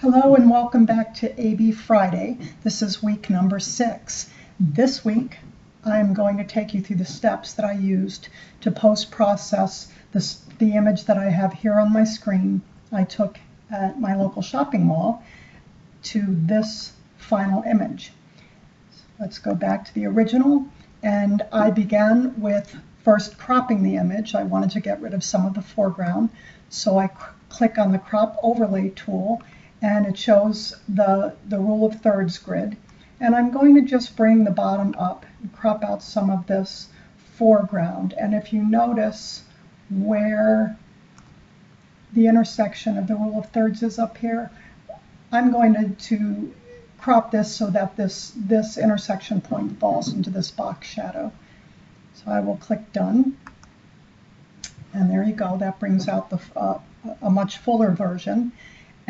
Hello and welcome back to AB Friday. This is week number six. This week, I'm going to take you through the steps that I used to post-process the image that I have here on my screen I took at my local shopping mall to this final image. Let's go back to the original and I began with first cropping the image. I wanted to get rid of some of the foreground so I click on the crop overlay tool and it shows the, the rule of thirds grid. And I'm going to just bring the bottom up and crop out some of this foreground. And if you notice where the intersection of the rule of thirds is up here, I'm going to, to crop this so that this, this intersection point falls into this box shadow. So I will click done. And there you go. That brings out the, uh, a much fuller version.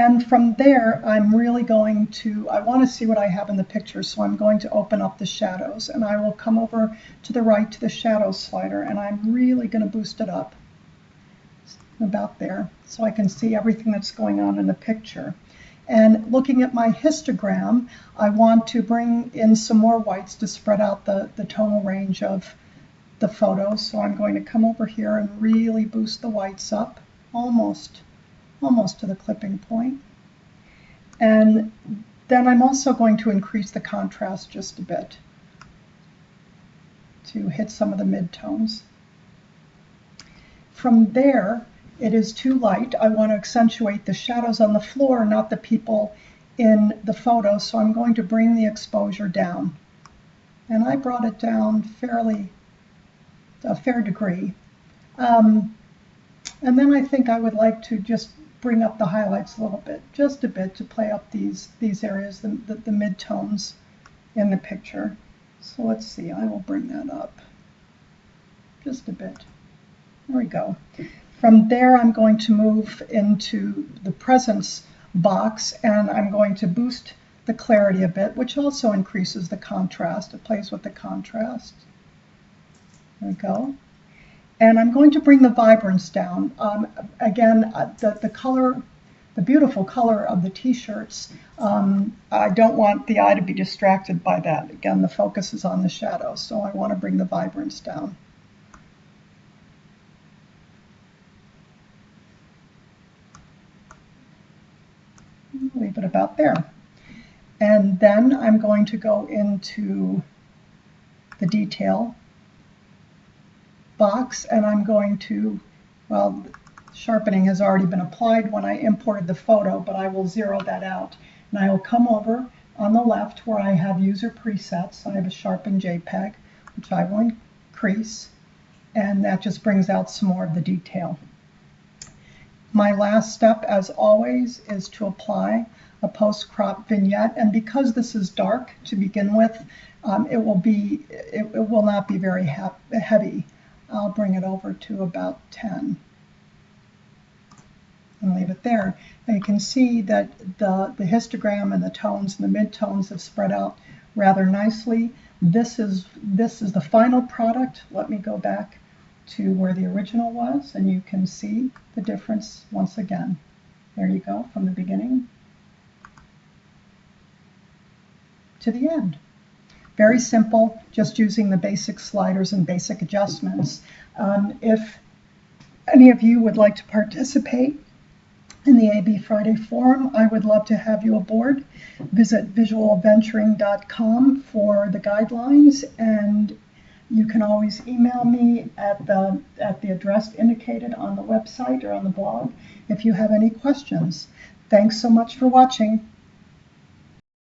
And from there, I'm really going to, I want to see what I have in the picture, so I'm going to open up the shadows. And I will come over to the right to the shadow slider, and I'm really going to boost it up about there, so I can see everything that's going on in the picture. And looking at my histogram, I want to bring in some more whites to spread out the, the tonal range of the photos. So I'm going to come over here and really boost the whites up, almost almost to the clipping point. And then I'm also going to increase the contrast just a bit to hit some of the midtones. From there, it is too light. I want to accentuate the shadows on the floor, not the people in the photo, so I'm going to bring the exposure down. And I brought it down fairly, a fair degree. Um, and then I think I would like to just bring up the highlights a little bit, just a bit to play up these, these areas, the, the, the midtones in the picture. So let's see, I will bring that up just a bit. There we go. From there, I'm going to move into the presence box and I'm going to boost the clarity a bit, which also increases the contrast. It plays with the contrast. There we go. And I'm going to bring the vibrance down. Um, again, uh, the, the color, the beautiful color of the t-shirts, um, I don't want the eye to be distracted by that. Again, the focus is on the shadow, so I want to bring the vibrance down. Leave it about there. And then I'm going to go into the detail box and I'm going to, well, sharpening has already been applied when I imported the photo, but I will zero that out. And I will come over on the left where I have user presets. I have a sharpen JPEG, which I will increase, and that just brings out some more of the detail. My last step, as always, is to apply a post-crop vignette. And because this is dark to begin with, um, it will be it, it, will not be very heavy. I'll bring it over to about 10 and leave it there. And you can see that the, the histogram and the tones and the midtones have spread out rather nicely. This is, this is the final product. Let me go back to where the original was and you can see the difference once again. There you go, from the beginning to the end. Very simple, just using the basic sliders and basic adjustments. Um, if any of you would like to participate in the AB Friday Forum, I would love to have you aboard. Visit visualventuring.com for the guidelines and you can always email me at the, at the address indicated on the website or on the blog if you have any questions. Thanks so much for watching.